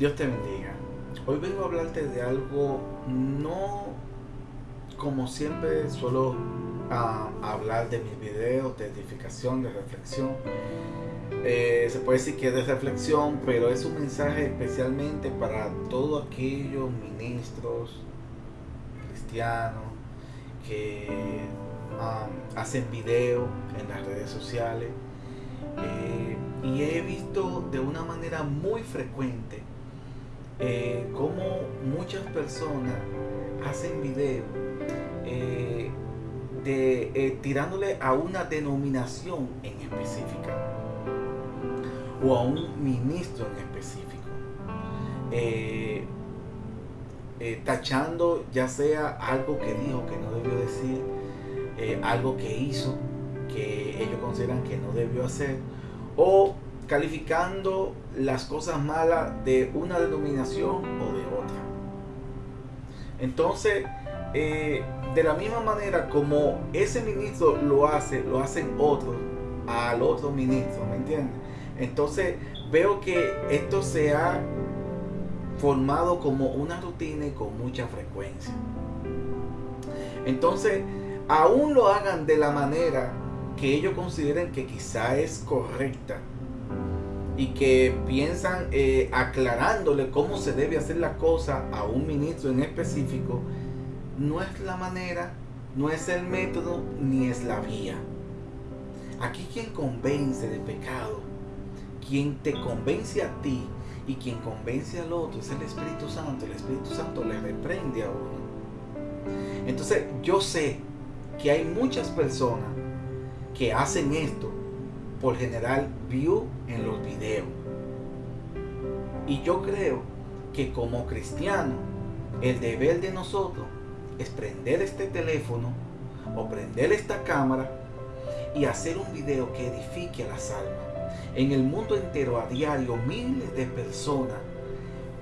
Dios te bendiga. Hoy vengo a hablarte de algo no como siempre suelo ah, hablar de mis videos de edificación, de reflexión. Eh, se puede decir que es de reflexión, pero es un mensaje especialmente para todos aquellos ministros cristianos que ah, hacen videos en las redes sociales. Eh, y he visto de una manera muy frecuente eh, como muchas personas hacen videos eh, eh, tirándole a una denominación en específica o a un ministro en específico. tachando ya sea algo que dijo que no debió decir, algo que hizo que ellos consideran que no debió hacer, o calificando las cosas malas de una denominación o de otra. Entonces, eh, de la misma manera como ese ministro lo hace, lo hacen otros al otro ministro, ¿me entiendes? Entonces, veo que esto se ha formado como una rutina y con mucha frecuencia. Entonces, aún lo hagan de la manera que ellos consideren que quizá es correcta, y que piensan eh, aclarándole cómo se debe hacer la cosa a un ministro en específico, no es la manera, no es el método, ni es la vía. Aquí quien convence de pecado, quien te convence a ti y quien convence al otro es el Espíritu Santo. El Espíritu Santo le reprende a uno. Entonces yo sé que hay muchas personas que hacen esto por general view en los videos. Y yo creo que como cristiano, el deber de nosotros es prender este teléfono o prender esta cámara y hacer un video que edifique a las almas. En el mundo entero a diario miles de personas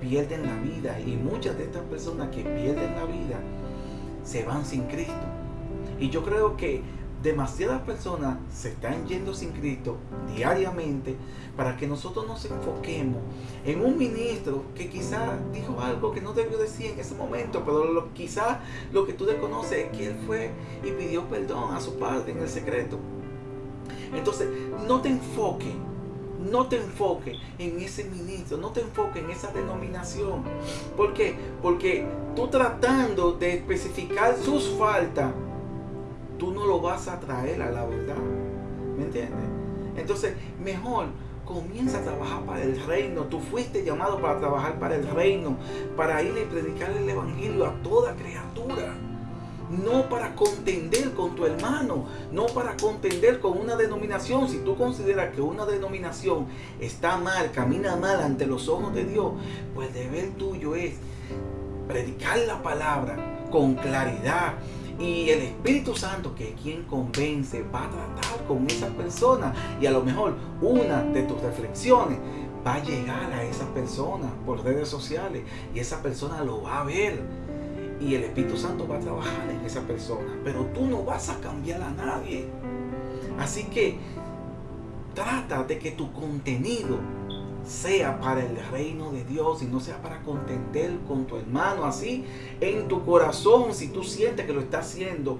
pierden la vida y muchas de estas personas que pierden la vida se van sin Cristo. Y yo creo que demasiadas personas se están yendo sin Cristo diariamente para que nosotros nos enfoquemos en un ministro que quizá dijo algo que no debió decir en ese momento, pero lo, quizá lo que tú desconoces es que él fue y pidió perdón a su padre en el secreto. Entonces, no te enfoques, no te enfoques en ese ministro, no te enfoques en esa denominación. ¿Por qué? Porque tú tratando de especificar sus faltas, tú no lo vas a traer a la verdad. ¿Me entiendes? Entonces, mejor comienza a trabajar para el reino. Tú fuiste llamado para trabajar para el reino, para ir y predicar el evangelio a toda criatura. No para contender con tu hermano, no para contender con una denominación. Si tú consideras que una denominación está mal, camina mal ante los ojos de Dios, pues deber tuyo es predicar la palabra con claridad, y el Espíritu Santo, que es quien convence, va a tratar con esa persona. Y a lo mejor una de tus reflexiones va a llegar a esa persona por redes sociales. Y esa persona lo va a ver. Y el Espíritu Santo va a trabajar en esa persona. Pero tú no vas a cambiar a nadie. Así que trata de que tu contenido sea para el reino de Dios y no sea para contender con tu hermano. Así en tu corazón, si tú sientes que lo está haciendo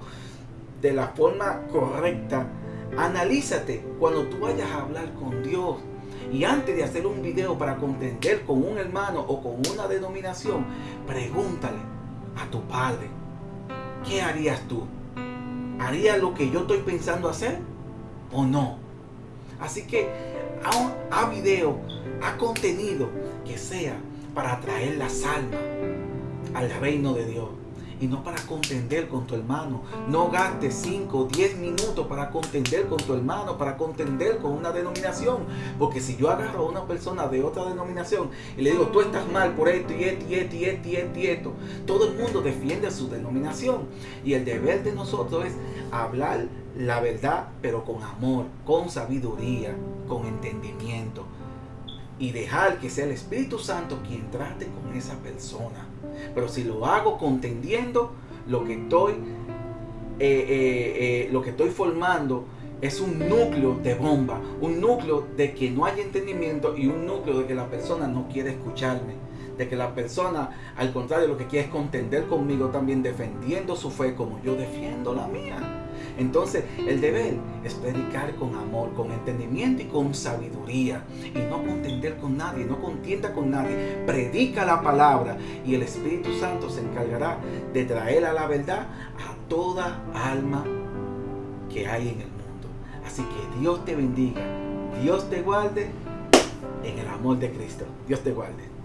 de la forma correcta, analízate cuando tú vayas a hablar con Dios. Y antes de hacer un video para contender con un hermano o con una denominación, pregúntale a tu padre, ¿qué harías tú? ¿Harías lo que yo estoy pensando hacer o no? Así que a, a video a contenido que sea para atraer las almas al reino de Dios y no para contender con tu hermano. No gastes 5 o 10 minutos para contender con tu hermano, para contender con una denominación. Porque si yo agarro a una persona de otra denominación y le digo, tú estás mal por esto y esto y esto y esto y esto y esto, todo el mundo defiende su denominación. Y el deber de nosotros es hablar la verdad, pero con amor, con sabiduría, con entendimiento y dejar que sea el Espíritu Santo quien trate con esa persona. Pero si lo hago contendiendo lo que estoy, eh, eh, eh, lo que estoy formando es un núcleo de bomba, un núcleo de que no hay entendimiento y un núcleo de que la persona no quiere escucharme, de que la persona, al contrario, lo que quiere es contender conmigo también defendiendo su fe como yo defiendo la mía. Entonces, el deber es predicar con amor, con entendimiento y con sabiduría. Y no contender con nadie, no contienda con nadie. Predica la palabra y el Espíritu Santo se encargará de traer a la verdad a toda alma que hay en el mundo. Así que Dios te bendiga, Dios te guarde en el amor de Cristo. Dios te guarde.